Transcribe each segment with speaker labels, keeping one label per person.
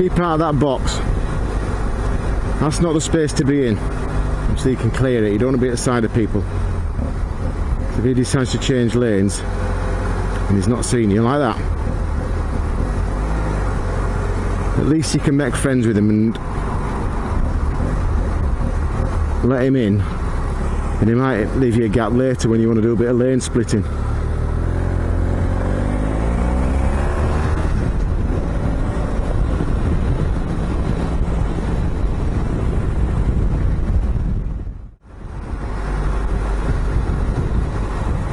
Speaker 1: Keep out of that box. That's not the space to be in. So you can clear it. You don't want to be at the side of people. If he decides to change lanes and he's not seeing you like that, at least you can make friends with him and let him in and he might leave you a gap later when you want to do a bit of lane splitting.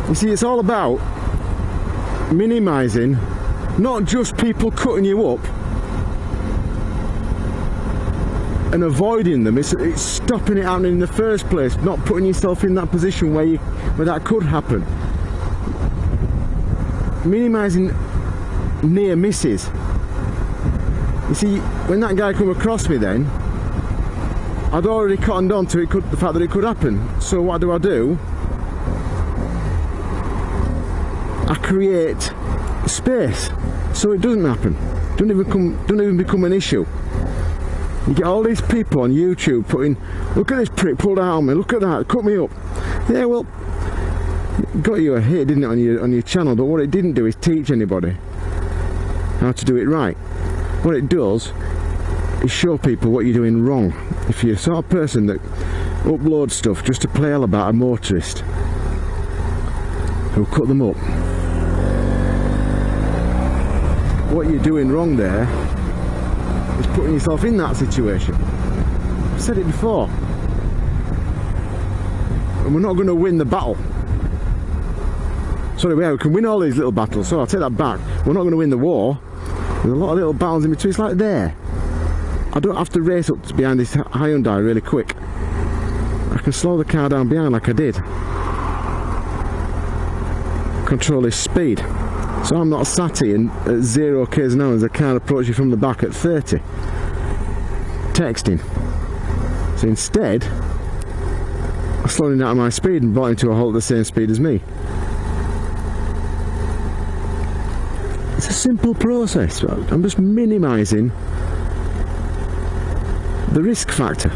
Speaker 1: You see, it's all about minimising not just people cutting you up and avoiding them. It's, it's, stopping it happening in the first place not putting yourself in that position where you where that could happen. Minimizing near misses. You see when that guy come across me then I'd already cottoned on to it could, the fact that it could happen. So what do I do I create space so it doesn't happen. Don't even come don't even become an issue. You get all these people on YouTube putting look at this prick pulled out on me look at that cut me up. Yeah well got you a hit didn't it on your on your channel but what it didn't do is teach anybody how to do it right. What it does is show people what you're doing wrong. If you're the sort of person that uploads stuff just to play all about a motorist who cut them up what you're doing wrong there is putting yourself in that situation. I've said it before. And we're not going to win the battle. Sorry, yeah, we can win all these little battles, so I'll take that back. We're not going to win the war. There's a lot of little battles in between. It's like there. I don't have to race up behind this Hyundai really quick. I can slow the car down behind like I did. Control his speed. So I'm not sat in at uh, zero k's an hour as a car approaches you from the back at 30. Texting. So instead, I slowed down my speed and brought him to a halt at the same speed as me. It's a simple process. I'm just minimising the risk factor.